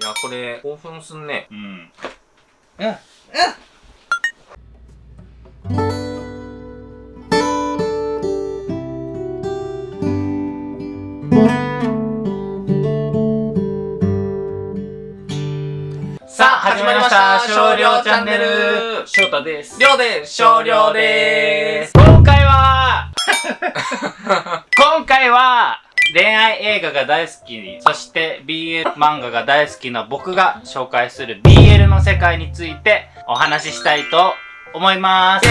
いや、これ、興奮すんね。うん。うん。さあ、始まりました少量チャンネル翔太です。りょうで少量でーす。今回は 今回は恋愛映画が大好き、そして BL 漫画が大好きな僕が紹介する BL の世界についてお話ししたいと思います。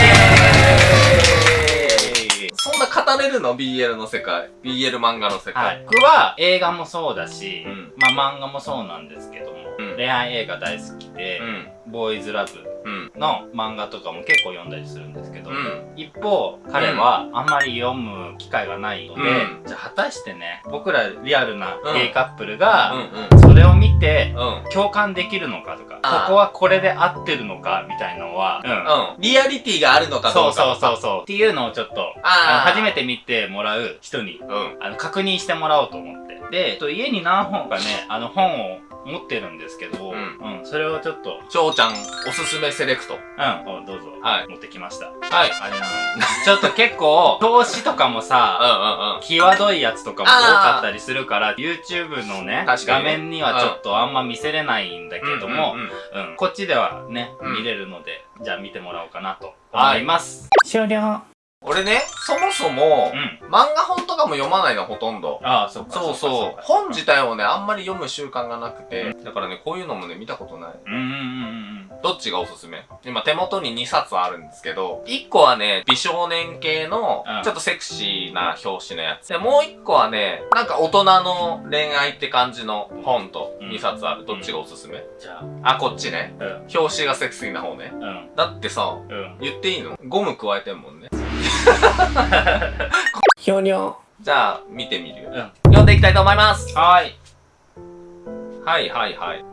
そんな語れるの ?BL の世界。BL 漫画の世界。はい、僕は映画もそうだし、うんまあ漫画もそうなんですけども、うん恋愛映画大好きで、うん。ボーイズラブうん。の漫画とかも結構読んだりするんですけど、うん。一方彼はあんまり読む機会がないので、うんじゃあ果たしてね僕らリアルなうんゲイカップルうがん。それを見てうん。共感できるのかとかここはこれで合ってるのかみたいのは、うんうん。リアリティがあるのかそうどうかそうそうそうっていうのをちょっと初めて見てもらう人にうん。あの確認してもらおうと思ってでえっと家に何本かねあの本を持ってるんですけど、ううんそれをちょっと。翔ちゃん、おすすめセレクト。うんおどうぞ、はい。持ってきました。はい。あれなのちょっと結構表紙とかもうんさうんうん。際どいやつとかも多かったりするから YouTube のね画面にはちょっとあんま見せれないんだけども、うんうんうん。うん。こっちではね、うん。見れるのでじゃあ見てもらおうかなと思います、終了俺ね、そもそもう、ん漫画本とかも読まないの、ほとんど。ああそっかそうそう。か本自体をね、あんまり読む習慣がなくて。だからね、こういうのもね、見たことない。うんうんうんうんどっちがおすすめ？今手元に2冊あるんですけど、1個はね、美少年系のうん、ちょっとセクシーな表紙のやつ。で、もう1個はね、なんか大人の恋愛って感じの本とうん2冊ある。どっちがおすすめ？じゃああ、こっちね。うん表紙がセクシーな方ね。うんだってさ、うん言っていいの？ゴム加えてんもんね。ひょにょじゃあ、見てみるよ。うん読んでいきたいと思います。はーいはいはいはい。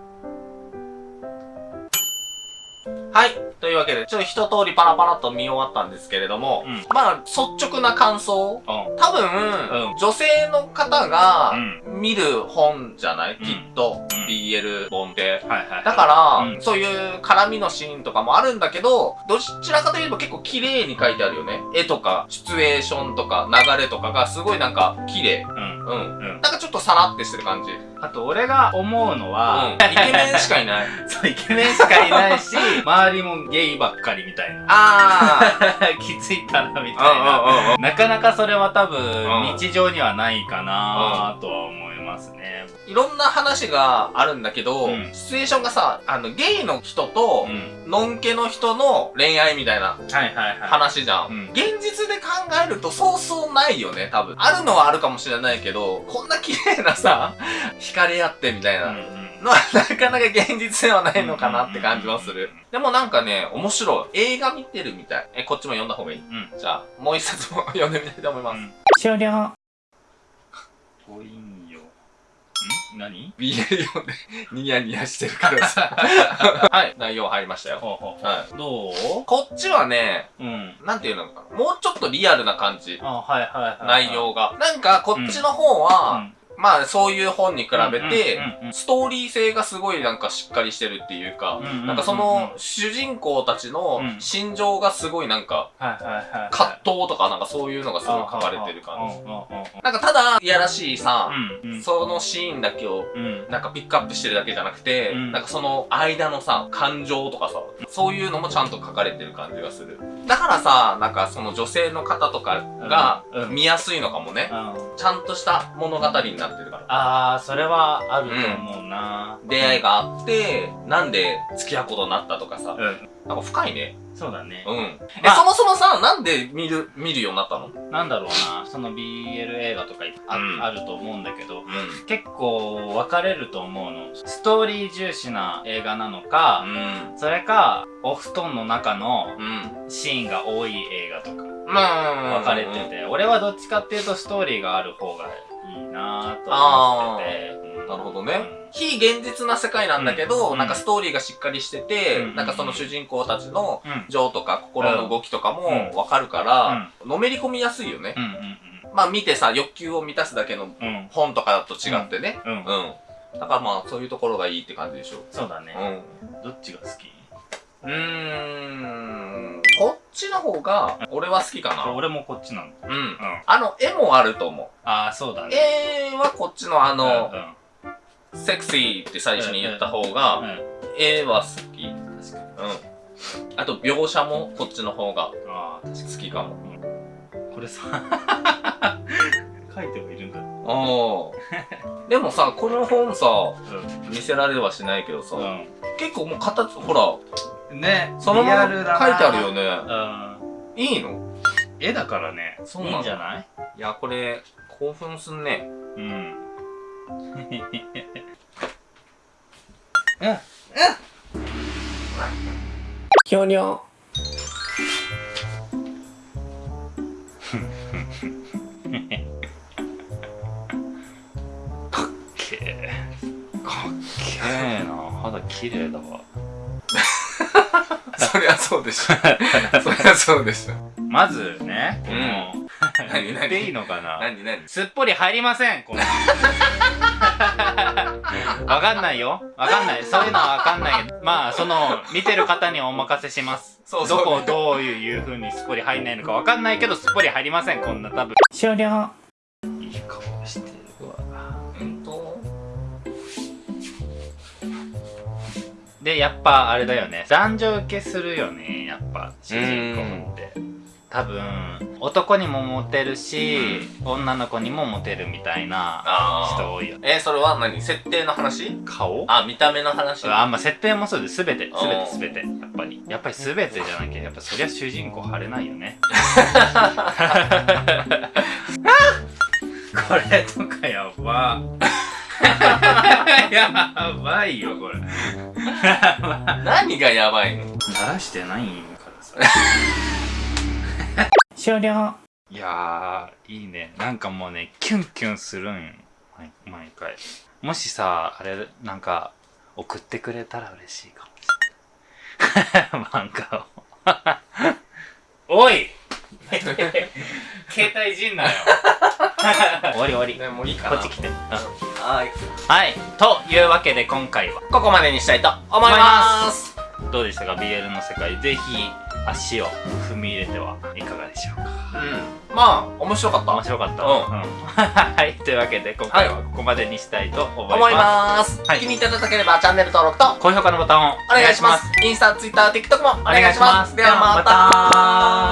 はい。というわけで、ちょっと一通りパラパラっと見終わったんですけれども、うんまあ、率直な感想。うん多分、うん女性の方がう見る本じゃない、うんきっと、うん BL 本って。はいはいだから、うんそういう絡みのシーンとかもあるんだけど、どちらかといえば結構綺麗に描いてあるよね。絵とか、シチュエーションとか、流れとかがすごいなんか綺麗。うんうん。うんなんかちょっとさらってしてる感じ。うん。あと俺が思うのは、イケメンしかいない。そうイケメンしかいないし 周りもゲイばっかりみたいなあ 気づいたらみー。たいなうんうんうんなかなかそれは多う分ん日常にはないかなとは思いますね。いろんな話があるんだけど、うんシチュエーションがさ、あの、ゲイの人とう、ん。ノンケの人の恋愛みたいなはいはいはい。話じゃん。うん現実で考えるとそうそうないよね、多分。あるのはあるかもしれないけど、こんな綺麗なさ、惹かれ合ってみたいなうんうんのはなかなか現実ではないのかなって感じはする。でもなんかね、面白い。映画見てるみたい。え、こっちも読んだ方がいい？うん。じゃあ、もう一冊も 読んでみたいと思います。終了。ごいんよ。ん何？BL 読んでニヤニヤしてるからさ。はい、内容入りましたよ。ほうほうほはう。どこっちはね、ううん。なんていうのかな？もうちょっとリアルな感じ。あ、はいはいはい。内容が。なんか、こっちの方は、うん。まあ、そういう本に比べて、ストーリー性がすごいなんかしっかりしてるっていうか、なんかその、主人公たちのうん心情がすごいなんか。葛藤とかなんかそういうのがすごい書かれてる感じ。なんかただ、いやらしいさ。そのシーンだけをうん。なんかピックアップしてるだけじゃなくて、うんなんかその間のさ、感情とかさ、そういうのもちゃんと書かれてる感じがする。だからさ、なんかその女性の方とかが見やすいのかもね。うん。ちゃんとした物語になってるから。ああ、それはあると思うな。出会いがあって、なんで付き合うことになったとかさ、うん。なんか深いね。そうだね。うん。え、まあそもそもさ、なんで見る、見るようになったの？なんだろうな、その BL 映画とかいあ,、うんあると思うんだけど、うん。結構分かれると思うの。ストーリー重視な映画なのか、うん。それか、お布団の中のうん。シーンが多い映画とかまあ、分かれてて、俺はどっちかっていうとストーリーがある方がいいなと思ってて。うんなるほどね。非現実な世界なんだけど、うんなんかストーリーがしっかりしてて、うんなんかその主人公たちの。情とか心の動きとかもうんわかるから、のめり込みやすいよね。まあ見てさ、欲求を満たすだけの。本とかだと違ってね。うん。うん。だからまあ、そういうところがいいって感じでしょ。そうだね。うん。どっちが好き？うーん。こっちの方が、俺は好きかな。俺もこっちなんだ。うんう。ん。あの、絵もあると思ああ、そうだう。ね。絵はこっちのあうの、んセクシーって最初に言った方うん。が、うん。絵は好き。確かに。うん。あと、描写もこっちの方がああ、確か好きかも。に。これさ、書いてもいるんだ。おー。でもさ、この本さ、う見せられはしないけどさ、ん。結構もう形、ほら、うん。ね、そのまま書いてあるよね。うん。いいの？絵だからね。そうなのいいんじゃない？いや、これ、興奮すんね。うん。ひょにょ。けーかっけーな肌綺麗だわ そりゃそうでしょ。そりゃそうでしょ。まずねこの、何？言っていいのかな？何何？すっぽり入りませんこの。わかんないよ。わかんない。そういうのはわかんないけど。まあその見てる方にお任せします。そうそう。どこをどういう風にすっぽり入んないのかわかんないけどすっぽり入りませんこんな多分。終了でやっぱあれだよね。男女受けするよねやっぱ主人公って。多分男にもモテるし、女の子にもモテるみたいなあ人多いよね。え、それは何？設定の話？顔？あ、見た目の話？あんま設定もそうです全てあー全て全てやっぱり。やっぱり全てじゃなきゃやっぱそりゃ主人公晴れないよね。これとかやば。やばいよこれ 何がやばいの？鳴らしてないからさ。終了。いやーいいね。なんかもうねキュンキュンするんよ。毎毎回。もしさあれなんか送ってくれたら嬉しいかもしれない。漫画を。おい！携帯いじんなよ。終わり終わり。ね、もういいかな。こっち来て、うんはい。はいというわけで今回はここまでにしたいと思います。どうでしたか？BL の世界ぜひ足を踏み入れてはいかがでしょうか？うん。まあ、面白かった。面白かった、うん はいというわけで今回はここまでにしたいと思います、思います。はい気に入っていただければチャンネル登録と高評価のボタンをお願いします。インスタ、ツイッター、TikTok もお願いします。お願いしますではまではまた。